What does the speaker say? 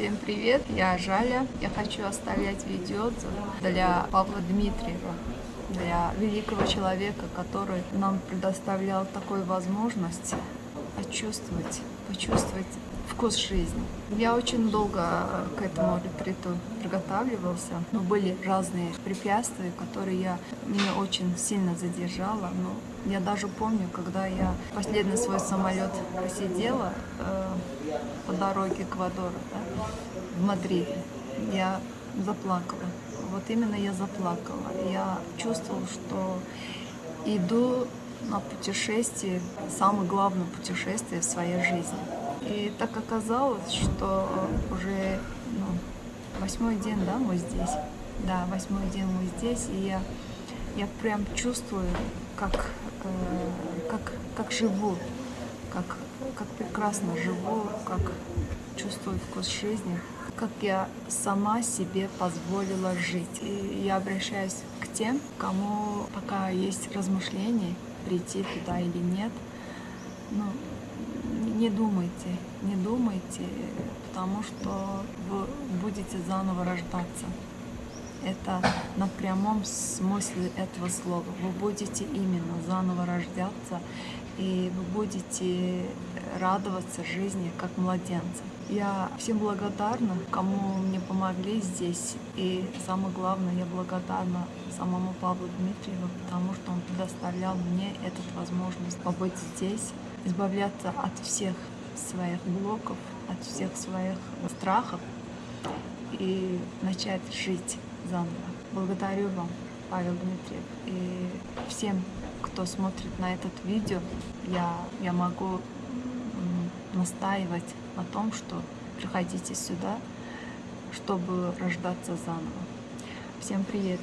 Всем привет, я Жаля. Я хочу оставлять видеоотзыв для Павла Дмитриева, для великого человека, который нам предоставлял такую возможность почувствовать, почувствовать вкус жизни. Я очень долго к этому ретриту приготавливался, но были разные препятствия, которые я, меня очень сильно задержала. Но я даже помню, когда я последний свой самолет посидела э, по дороге к да, в Мадриде, я заплакала. Вот именно я заплакала. Я чувствовала, что иду на путешествие, самое главное путешествие в своей жизни. И так оказалось, что уже ну, восьмой день, да, мы здесь. Да, восьмой день мы здесь, и я, я прям чувствую, как, э, как, как живу, как, как прекрасно живу, как чувствую вкус жизни, как я сама себе позволила жить. И я обращаюсь к тем, кому пока есть размышления, прийти туда или нет. Ну, не думайте, не думайте, потому что вы будете заново рождаться. Это на прямом смысле этого слова. Вы будете именно заново рождаться, и вы будете радоваться жизни как младенцы. Я всем благодарна, кому мне помогли здесь. И самое главное, я благодарна самому Павлу Дмитриеву, потому что он предоставлял мне эту возможность побыть здесь, избавляться от всех своих блоков, от всех своих страхов и начать жить заново. Благодарю вам, Павел Дмитриев. И всем, кто смотрит на этот видео, я, я могу настаивать на том, что приходите сюда, чтобы рождаться заново. Всем привет!